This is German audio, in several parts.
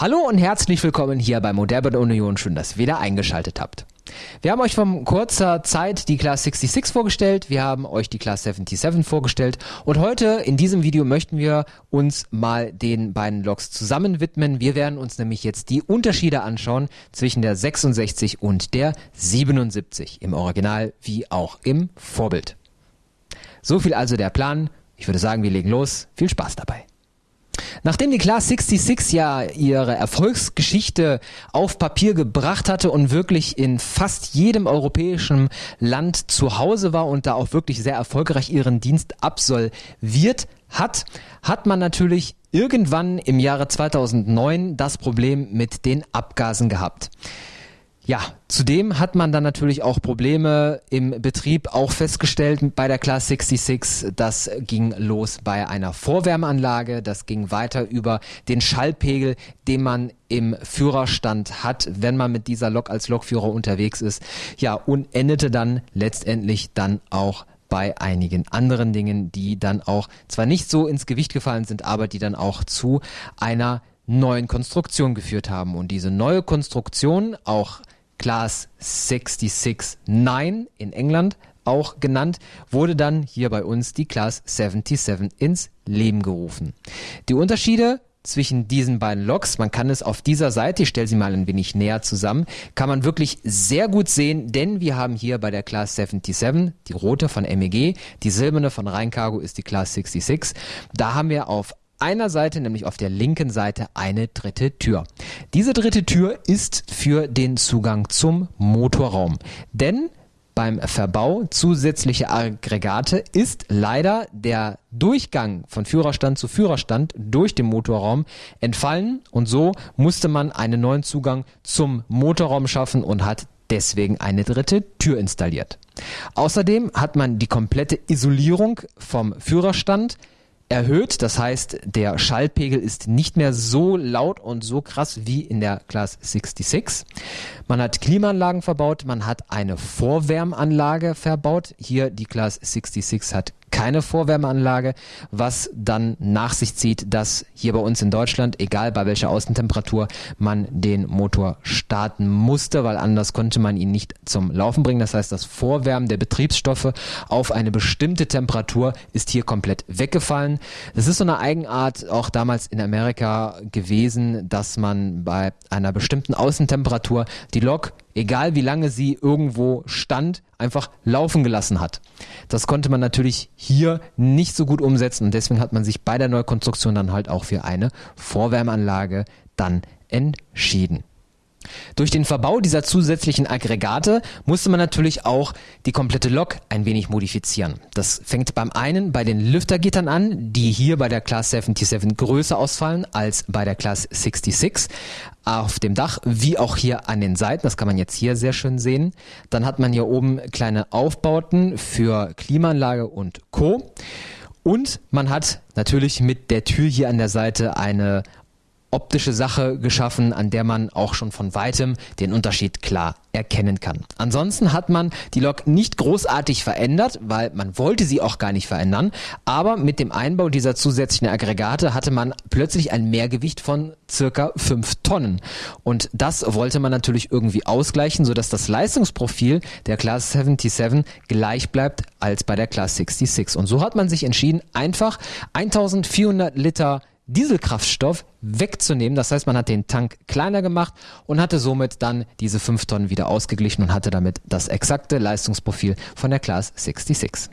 Hallo und herzlich willkommen hier bei Moderne Union. Schön, dass ihr wieder eingeschaltet habt. Wir haben euch vor kurzer Zeit die Class 66 vorgestellt, wir haben euch die Class 77 vorgestellt und heute in diesem Video möchten wir uns mal den beiden Loks zusammen widmen. Wir werden uns nämlich jetzt die Unterschiede anschauen zwischen der 66 und der 77 im Original wie auch im Vorbild. So viel also der Plan. Ich würde sagen, wir legen los. Viel Spaß dabei. Nachdem die Class 66 ja ihre Erfolgsgeschichte auf Papier gebracht hatte und wirklich in fast jedem europäischen Land zu Hause war und da auch wirklich sehr erfolgreich ihren Dienst absolviert hat, hat man natürlich irgendwann im Jahre 2009 das Problem mit den Abgasen gehabt. Ja, zudem hat man dann natürlich auch Probleme im Betrieb auch festgestellt bei der Class 66. Das ging los bei einer Vorwärmeanlage, das ging weiter über den Schallpegel, den man im Führerstand hat, wenn man mit dieser Lok als Lokführer unterwegs ist. Ja, und endete dann letztendlich dann auch bei einigen anderen Dingen, die dann auch zwar nicht so ins Gewicht gefallen sind, aber die dann auch zu einer neuen Konstruktion geführt haben. Und diese neue Konstruktion, auch Class 66-9 in England auch genannt, wurde dann hier bei uns die Class 77 ins Leben gerufen. Die Unterschiede zwischen diesen beiden Loks, man kann es auf dieser Seite, ich stelle sie mal ein wenig näher zusammen, kann man wirklich sehr gut sehen, denn wir haben hier bei der Class 77 die rote von MEG, die silberne von Rheincargo ist die Class 66. Da haben wir auf einer Seite, nämlich auf der linken Seite, eine dritte Tür. Diese dritte Tür ist für den Zugang zum Motorraum. Denn beim Verbau zusätzlicher Aggregate ist leider der Durchgang von Führerstand zu Führerstand durch den Motorraum entfallen und so musste man einen neuen Zugang zum Motorraum schaffen und hat deswegen eine dritte Tür installiert. Außerdem hat man die komplette Isolierung vom Führerstand erhöht. Das heißt, der Schallpegel ist nicht mehr so laut und so krass wie in der Class 66. Man hat Klimaanlagen verbaut, man hat eine Vorwärmanlage verbaut. Hier die Class 66 hat keine Vorwärmeanlage, was dann nach sich zieht, dass hier bei uns in Deutschland, egal bei welcher Außentemperatur, man den Motor starten musste, weil anders konnte man ihn nicht zum Laufen bringen. Das heißt, das Vorwärmen der Betriebsstoffe auf eine bestimmte Temperatur ist hier komplett weggefallen. Das ist so eine Eigenart auch damals in Amerika gewesen, dass man bei einer bestimmten Außentemperatur die Lok egal wie lange sie irgendwo stand, einfach laufen gelassen hat. Das konnte man natürlich hier nicht so gut umsetzen und deswegen hat man sich bei der Neukonstruktion dann halt auch für eine Vorwärmanlage dann entschieden. Durch den Verbau dieser zusätzlichen Aggregate musste man natürlich auch die komplette Lok ein wenig modifizieren. Das fängt beim einen bei den Lüftergittern an, die hier bei der Class 77 größer ausfallen als bei der Class 66 auf dem Dach, wie auch hier an den Seiten. Das kann man jetzt hier sehr schön sehen. Dann hat man hier oben kleine Aufbauten für Klimaanlage und Co. Und man hat natürlich mit der Tür hier an der Seite eine optische Sache geschaffen, an der man auch schon von weitem den Unterschied klar erkennen kann. Ansonsten hat man die Lok nicht großartig verändert, weil man wollte sie auch gar nicht verändern, aber mit dem Einbau dieser zusätzlichen Aggregate hatte man plötzlich ein Mehrgewicht von circa 5 Tonnen und das wollte man natürlich irgendwie ausgleichen, sodass das Leistungsprofil der Class 77 gleich bleibt als bei der Class 66 und so hat man sich entschieden, einfach 1400 Liter Dieselkraftstoff wegzunehmen. Das heißt, man hat den Tank kleiner gemacht und hatte somit dann diese 5 Tonnen wieder ausgeglichen und hatte damit das exakte Leistungsprofil von der Class 66.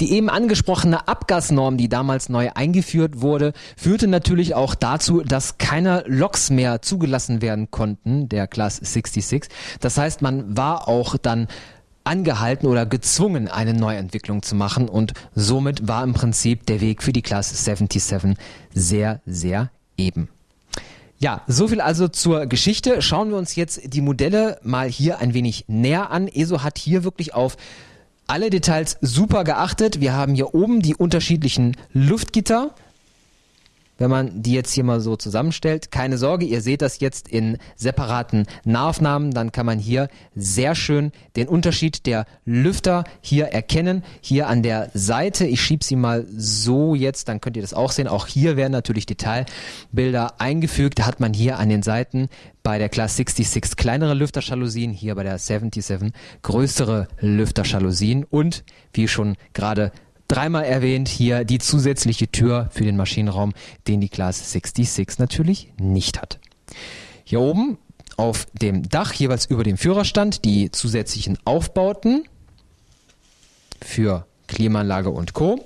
Die eben angesprochene Abgasnorm, die damals neu eingeführt wurde, führte natürlich auch dazu, dass keine Loks mehr zugelassen werden konnten, der Class 66. Das heißt, man war auch dann angehalten oder gezwungen, eine Neuentwicklung zu machen und somit war im Prinzip der Weg für die Class 77 sehr, sehr eben. Ja, so viel also zur Geschichte. Schauen wir uns jetzt die Modelle mal hier ein wenig näher an. ESO hat hier wirklich auf alle Details super geachtet. Wir haben hier oben die unterschiedlichen Luftgitter wenn man die jetzt hier mal so zusammenstellt. Keine Sorge, ihr seht das jetzt in separaten Nahaufnahmen. Dann kann man hier sehr schön den Unterschied der Lüfter hier erkennen. Hier an der Seite, ich schiebe sie mal so jetzt, dann könnt ihr das auch sehen. Auch hier werden natürlich Detailbilder eingefügt. Da hat man hier an den Seiten bei der Class 66 kleinere Lüfterjalousien, hier bei der 77 größere Lüfterjalousien und wie schon gerade dreimal erwähnt, hier die zusätzliche Tür für den Maschinenraum, den die Class 66 natürlich nicht hat. Hier oben auf dem Dach, jeweils über dem Führerstand, die zusätzlichen Aufbauten für Klimaanlage und Co.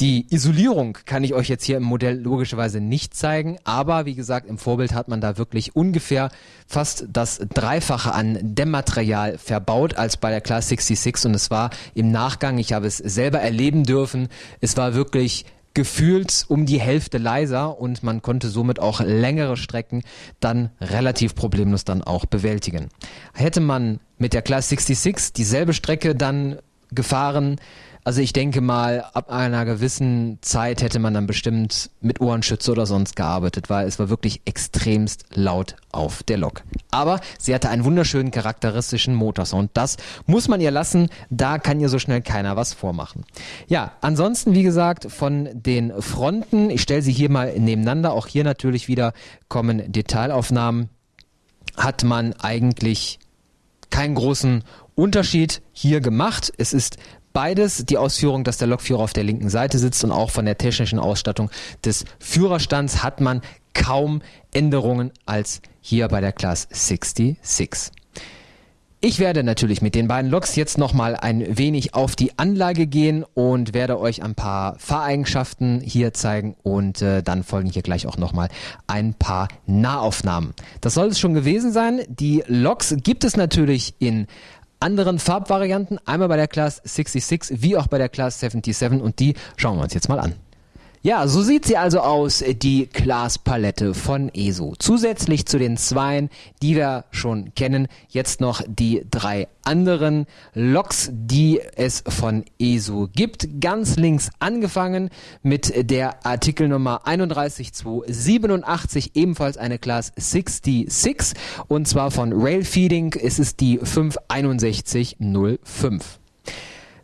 Die Isolierung kann ich euch jetzt hier im Modell logischerweise nicht zeigen, aber wie gesagt, im Vorbild hat man da wirklich ungefähr fast das Dreifache an Dämmmaterial verbaut als bei der Class 66 und es war im Nachgang, ich habe es selber erleben dürfen, es war wirklich gefühlt um die Hälfte leiser und man konnte somit auch längere Strecken dann relativ problemlos dann auch bewältigen. Hätte man mit der Class 66 dieselbe Strecke dann gefahren, also ich denke mal, ab einer gewissen Zeit hätte man dann bestimmt mit Ohrenschütze oder sonst gearbeitet, weil es war wirklich extremst laut auf der Lok. Aber sie hatte einen wunderschönen charakteristischen Motorsound. Das muss man ihr lassen, da kann ihr so schnell keiner was vormachen. Ja, ansonsten wie gesagt von den Fronten, ich stelle sie hier mal nebeneinander, auch hier natürlich wieder kommen Detailaufnahmen, hat man eigentlich keinen großen Unterschied hier gemacht. Es ist beides die Ausführung, dass der Lokführer auf der linken Seite sitzt und auch von der technischen Ausstattung des Führerstands hat man kaum Änderungen als hier bei der Class 66. Ich werde natürlich mit den beiden Loks jetzt nochmal ein wenig auf die Anlage gehen und werde euch ein paar Fahreigenschaften hier zeigen und äh, dann folgen hier gleich auch nochmal ein paar Nahaufnahmen. Das soll es schon gewesen sein. Die Loks gibt es natürlich in anderen Farbvarianten, einmal bei der Class 66 wie auch bei der Class 77 und die schauen wir uns jetzt mal an. Ja, so sieht sie also aus, die Glaspalette von ESO. Zusätzlich zu den zweien, die wir schon kennen, jetzt noch die drei anderen Loks, die es von ESO gibt. Ganz links angefangen mit der Artikelnummer 31287, ebenfalls eine Class 66 und zwar von Railfeeding. Es ist die 56105.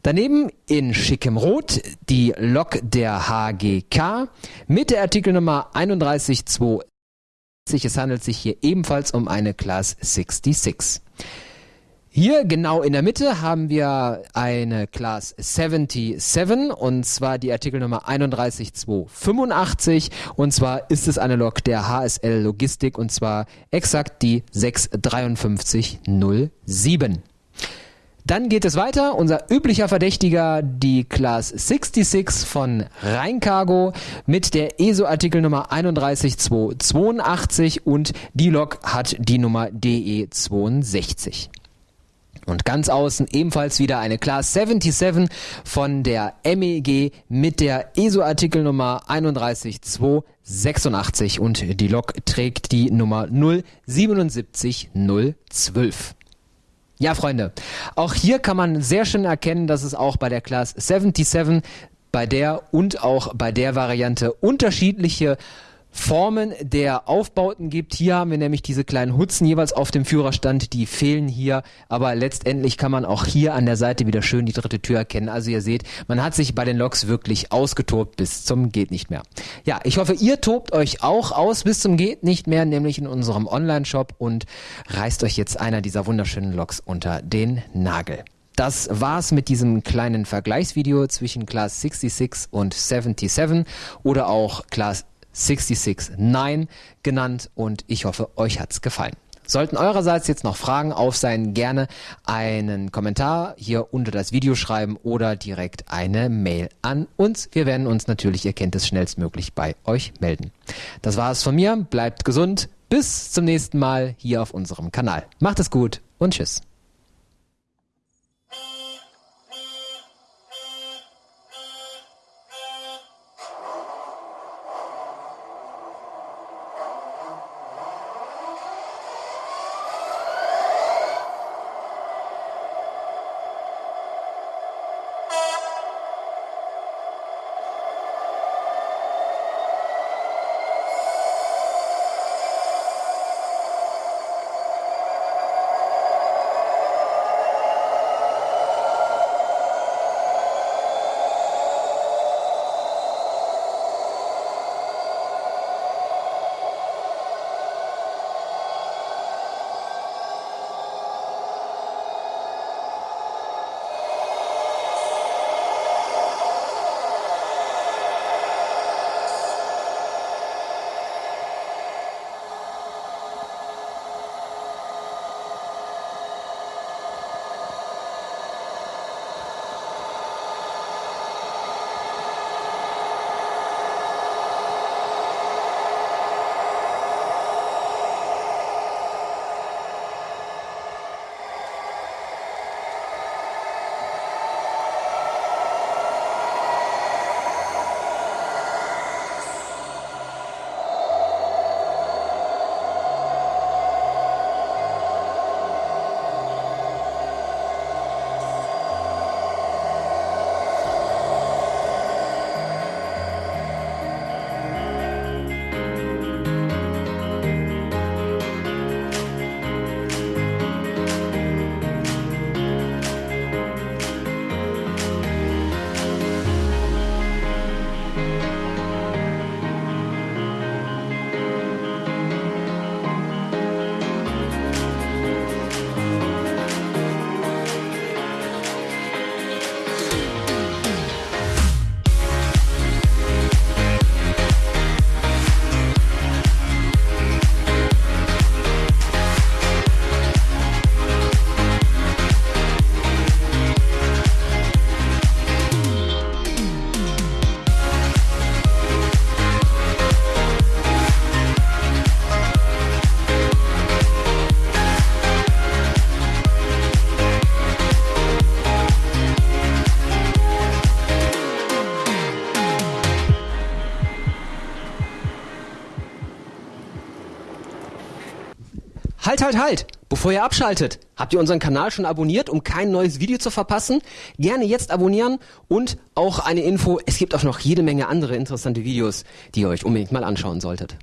Daneben in schickem Rot die Lok der HGK mit der Artikelnummer 312. Es handelt sich hier ebenfalls um eine Class 66. Hier genau in der Mitte haben wir eine Class 77 und zwar die Artikelnummer 31285 und zwar ist es eine Lok der HSL Logistik und zwar exakt die 65307. Dann geht es weiter. Unser üblicher Verdächtiger, die Class 66 von Rheincargo mit der ESO-Artikel Nummer 31282 und die Lok hat die Nummer DE62. Und ganz außen ebenfalls wieder eine Class 77 von der MEG mit der ESO-Artikel Nummer 31286 und die Lok trägt die Nummer 077012. Ja, Freunde, auch hier kann man sehr schön erkennen, dass es auch bei der Class 77, bei der und auch bei der Variante unterschiedliche Formen der Aufbauten gibt. Hier haben wir nämlich diese kleinen Hutzen jeweils auf dem Führerstand, die fehlen hier, aber letztendlich kann man auch hier an der Seite wieder schön die dritte Tür erkennen. Also ihr seht, man hat sich bei den Loks wirklich ausgetobt bis zum geht nicht mehr. Ja, ich hoffe, ihr tobt euch auch aus bis zum geht nicht mehr, nämlich in unserem Online-Shop und reißt euch jetzt einer dieser wunderschönen Loks unter den Nagel. Das war's mit diesem kleinen Vergleichsvideo zwischen Class 66 und 77 oder auch Class 669 genannt und ich hoffe, euch hat's gefallen. Sollten eurerseits jetzt noch Fragen auf sein, gerne einen Kommentar hier unter das Video schreiben oder direkt eine Mail an uns. Wir werden uns natürlich, ihr kennt es, schnellstmöglich bei euch melden. Das war es von mir. Bleibt gesund. Bis zum nächsten Mal hier auf unserem Kanal. Macht es gut und tschüss. Halt, halt, halt! Bevor ihr abschaltet, habt ihr unseren Kanal schon abonniert, um kein neues Video zu verpassen? Gerne jetzt abonnieren und auch eine Info, es gibt auch noch jede Menge andere interessante Videos, die ihr euch unbedingt mal anschauen solltet.